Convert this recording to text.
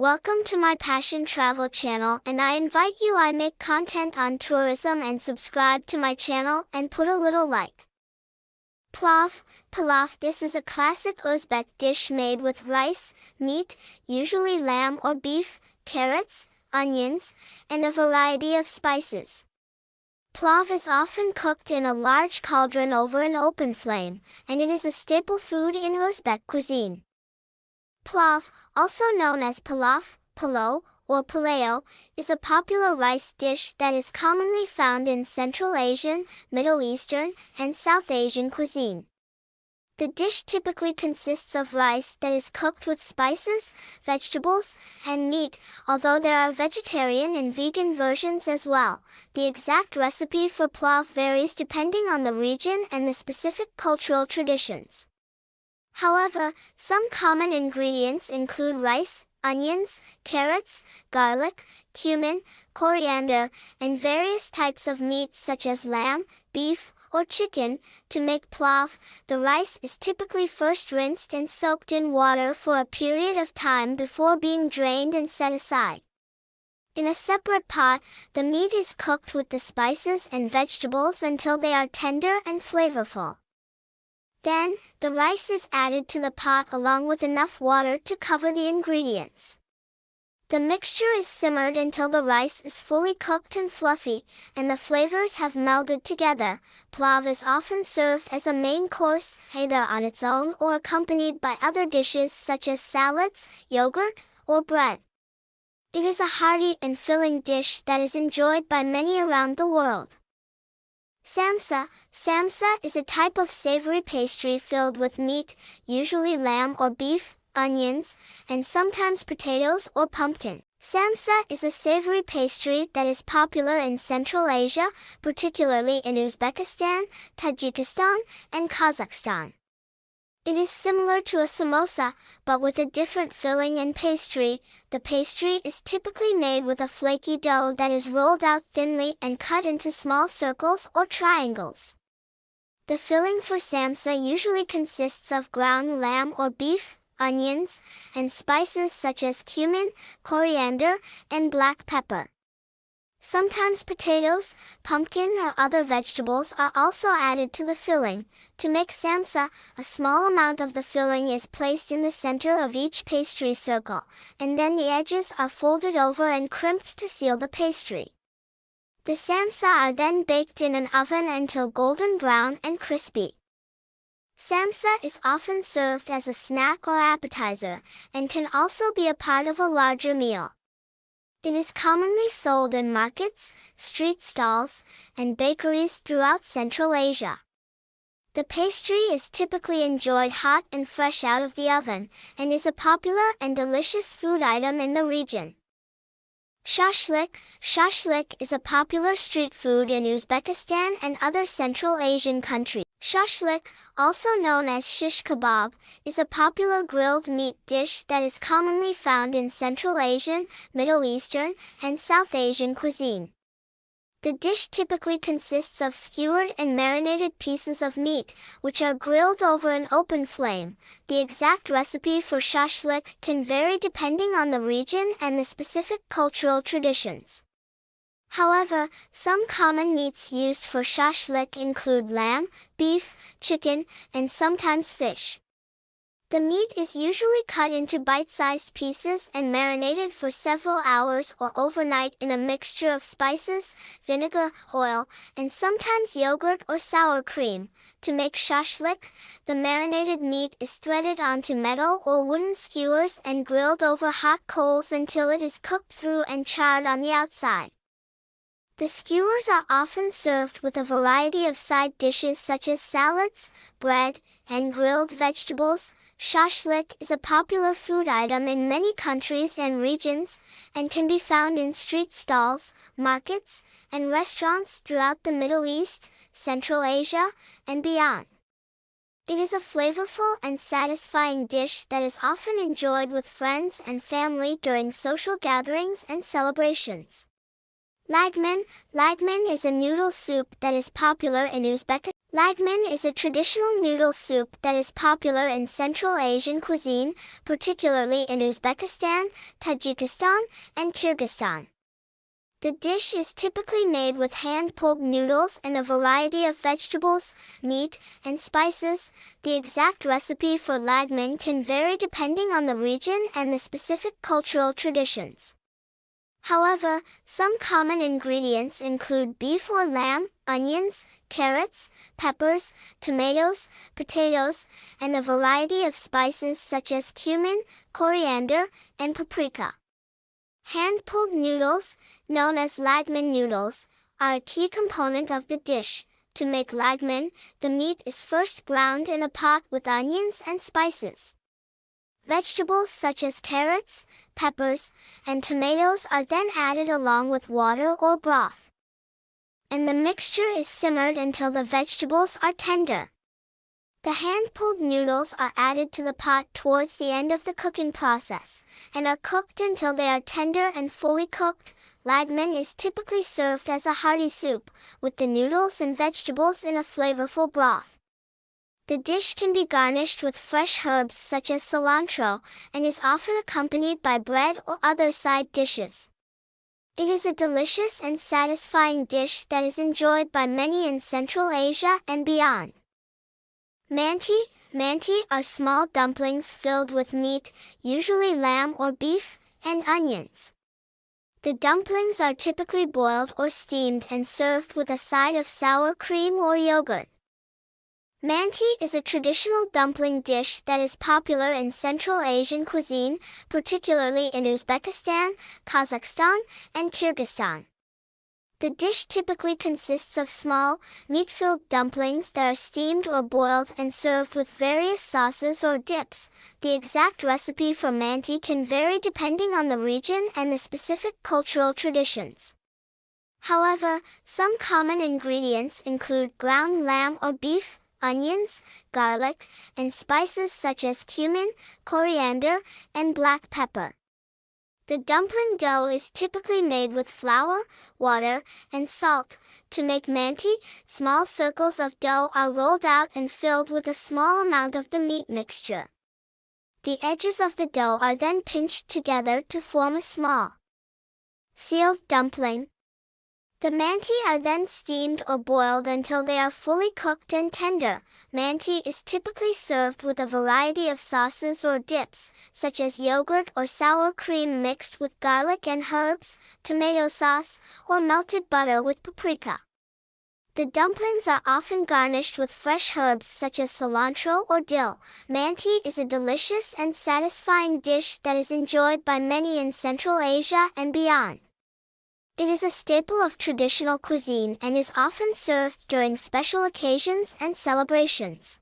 Welcome to my Passion Travel channel and I invite you I make content on tourism and subscribe to my channel and put a little like. Plov, pilaf This is a classic Uzbek dish made with rice, meat, usually lamb or beef, carrots, onions, and a variety of spices. Plov is often cooked in a large cauldron over an open flame, and it is a staple food in Uzbek cuisine. Plov, also known as pilaf, palo, or paleo, is a popular rice dish that is commonly found in Central Asian, Middle Eastern, and South Asian cuisine. The dish typically consists of rice that is cooked with spices, vegetables, and meat, although there are vegetarian and vegan versions as well. The exact recipe for plov varies depending on the region and the specific cultural traditions. However, some common ingredients include rice, onions, carrots, garlic, cumin, coriander, and various types of meat such as lamb, beef, or chicken. To make plov, the rice is typically first rinsed and soaked in water for a period of time before being drained and set aside. In a separate pot, the meat is cooked with the spices and vegetables until they are tender and flavorful. Then, the rice is added to the pot along with enough water to cover the ingredients. The mixture is simmered until the rice is fully cooked and fluffy, and the flavors have melded together. Plov is often served as a main course, either on its own or accompanied by other dishes such as salads, yogurt, or bread. It is a hearty and filling dish that is enjoyed by many around the world. Samsa Samsa is a type of savory pastry filled with meat, usually lamb or beef, onions, and sometimes potatoes or pumpkin. Samsa is a savory pastry that is popular in Central Asia, particularly in Uzbekistan, Tajikistan, and Kazakhstan. It is similar to a samosa, but with a different filling and pastry. The pastry is typically made with a flaky dough that is rolled out thinly and cut into small circles or triangles. The filling for samsa usually consists of ground lamb or beef, onions, and spices such as cumin, coriander, and black pepper. Sometimes potatoes, pumpkin or other vegetables are also added to the filling. To make samsa, a small amount of the filling is placed in the center of each pastry circle, and then the edges are folded over and crimped to seal the pastry. The samsa are then baked in an oven until golden brown and crispy. Samsa is often served as a snack or appetizer, and can also be a part of a larger meal. It is commonly sold in markets, street stalls, and bakeries throughout Central Asia. The pastry is typically enjoyed hot and fresh out of the oven, and is a popular and delicious food item in the region. Shashlik Shashlik is a popular street food in Uzbekistan and other Central Asian countries. Shashlik, also known as shish kebab, is a popular grilled meat dish that is commonly found in Central Asian, Middle Eastern, and South Asian cuisine. The dish typically consists of skewered and marinated pieces of meat, which are grilled over an open flame. The exact recipe for shashlik can vary depending on the region and the specific cultural traditions. However, some common meats used for shashlik include lamb, beef, chicken, and sometimes fish. The meat is usually cut into bite-sized pieces and marinated for several hours or overnight in a mixture of spices, vinegar, oil, and sometimes yogurt or sour cream. To make shashlik, the marinated meat is threaded onto metal or wooden skewers and grilled over hot coals until it is cooked through and charred on the outside. The skewers are often served with a variety of side dishes such as salads, bread, and grilled vegetables. Shashlik is a popular food item in many countries and regions, and can be found in street stalls, markets, and restaurants throughout the Middle East, Central Asia, and beyond. It is a flavorful and satisfying dish that is often enjoyed with friends and family during social gatherings and celebrations. Lagman Lagman is a noodle soup that is popular in Uzbekistan. Lagman is a traditional noodle soup that is popular in Central Asian cuisine, particularly in Uzbekistan, Tajikistan, and Kyrgyzstan. The dish is typically made with hand-pulled noodles and a variety of vegetables, meat, and spices. The exact recipe for lagman can vary depending on the region and the specific cultural traditions. However, some common ingredients include beef or lamb, onions, carrots, peppers, tomatoes, potatoes, and a variety of spices such as cumin, coriander, and paprika. Hand-pulled noodles, known as lagman noodles, are a key component of the dish. To make lagman, the meat is first browned in a pot with onions and spices. Vegetables such as carrots, peppers, and tomatoes are then added along with water or broth. And the mixture is simmered until the vegetables are tender. The hand-pulled noodles are added to the pot towards the end of the cooking process, and are cooked until they are tender and fully cooked. Lagman is typically served as a hearty soup, with the noodles and vegetables in a flavorful broth. The dish can be garnished with fresh herbs such as cilantro, and is often accompanied by bread or other side dishes. It is a delicious and satisfying dish that is enjoyed by many in Central Asia and beyond. Manti, manti are small dumplings filled with meat, usually lamb or beef, and onions. The dumplings are typically boiled or steamed and served with a side of sour cream or yogurt. Manti is a traditional dumpling dish that is popular in Central Asian cuisine, particularly in Uzbekistan, Kazakhstan, and Kyrgyzstan. The dish typically consists of small, meat-filled dumplings that are steamed or boiled and served with various sauces or dips. The exact recipe for manti can vary depending on the region and the specific cultural traditions. However, some common ingredients include ground lamb or beef, onions, garlic, and spices such as cumin, coriander, and black pepper. The dumpling dough is typically made with flour, water, and salt. To make manti, small circles of dough are rolled out and filled with a small amount of the meat mixture. The edges of the dough are then pinched together to form a small sealed dumpling. The manti are then steamed or boiled until they are fully cooked and tender. Manti is typically served with a variety of sauces or dips, such as yogurt or sour cream mixed with garlic and herbs, tomato sauce, or melted butter with paprika. The dumplings are often garnished with fresh herbs such as cilantro or dill. Manti is a delicious and satisfying dish that is enjoyed by many in Central Asia and beyond. It is a staple of traditional cuisine and is often served during special occasions and celebrations.